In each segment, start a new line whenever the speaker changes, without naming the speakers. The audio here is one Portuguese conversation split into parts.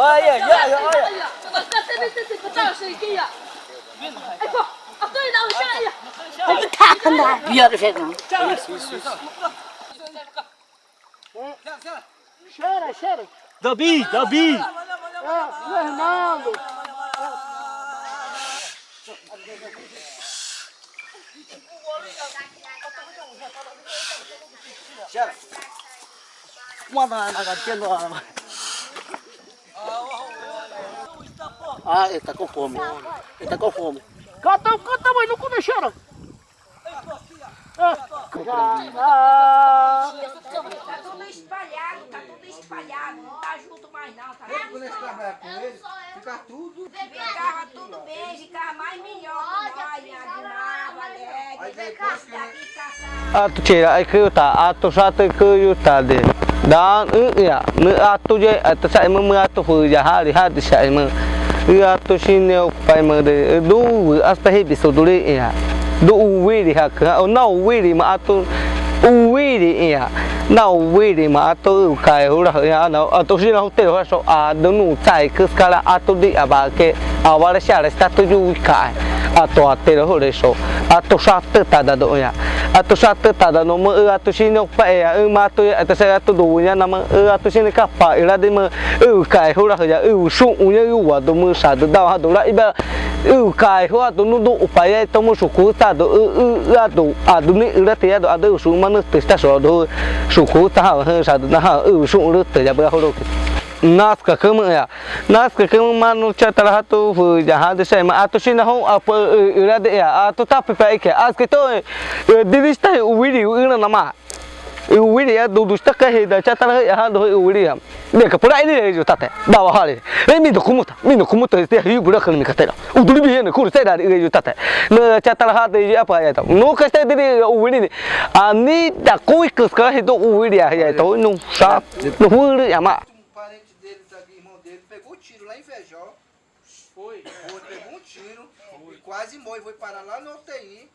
呀呀呀！哎呀，对对对对，我倒是这样。哎不，啊对了，我下来呀。我们看看他，
不要的反正。下来，下来，下来。下来，下来。大 B，大 B。啊，
我很。
下来。我那那个电脑。Ah, ele tá com fome. Ele tá com fome.
Cata, cata, mas não come cheira.
Ah,
Tá tudo espalhado, tá tudo espalhado, não tá junto mais não, tá vendo? Quando a gente trabalha
com ele, fica tudo. Ficava tudo bem,
ficava mais melhor que atu
chera ai kêu ta atu sate kêu ta de dan u ya me atu je atu sai me me atu fu ya hari hadi sai me ua toshine paimade do hasta hebi so do le ya do uwiri haka o na uwiri ma ato uwiri ya atu ate ho re so atu sate ta da do ya atu sate ta da no mo atu sine pa ya e ma tu atu sa atu do nya na ma atu sine ka pa ira de mo u kai hu ra ya u su u nya u wa do mo sa do da ha do ra iba u kai hu do nu do pa ya to mo su ku ta do u u a do a do ni ira te ya do a do su ma no te sta so do su ku ta ha ha sa do na ha u su ru te ya ba ho do naaska kama ya naaska kama mano cha taraha to fu jaha de sai ma ato shina ho ap ira de ya ato tap pa ike aske to divista uwiri ina nama uwiri ya do dusta ka he da cha taraha ya do uwiri ya de ka pura ile jo tate da wa hale re mi do kumuta mi no kumuta de hi gura kan mi ka tera uduri bi ne kur sai da ile jo tate no cha taraha de ya pa ya ta no ka sai de uwiri ani da koi ka ka he do uwiri ya ya to no sa no hu ya ma
pegou um tiro lá em Fejó. Foi. Foi, pegou um tiro e quase morre. Foi parar lá no UTI.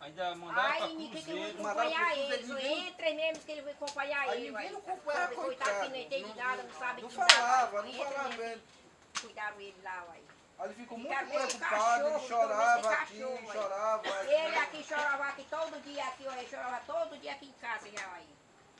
Ainda mandaram Aí ninguém que vai
acompanhar ele, ninguém- entra mesmo que ele vai acompanhar Aí ele. ninguém não acompanha, coitado que não entende nada, não sabe Não falava, não falava. mesmo, Ele Cuidaram ele lá, uai.
Aí ele ficou muito preocupado, ele cachorro, chorava aqui, cachorro, aí. chorava aqui. Ele aqui
chorava aqui todo dia aqui, ó, ele chorava todo dia aqui em casa já aí.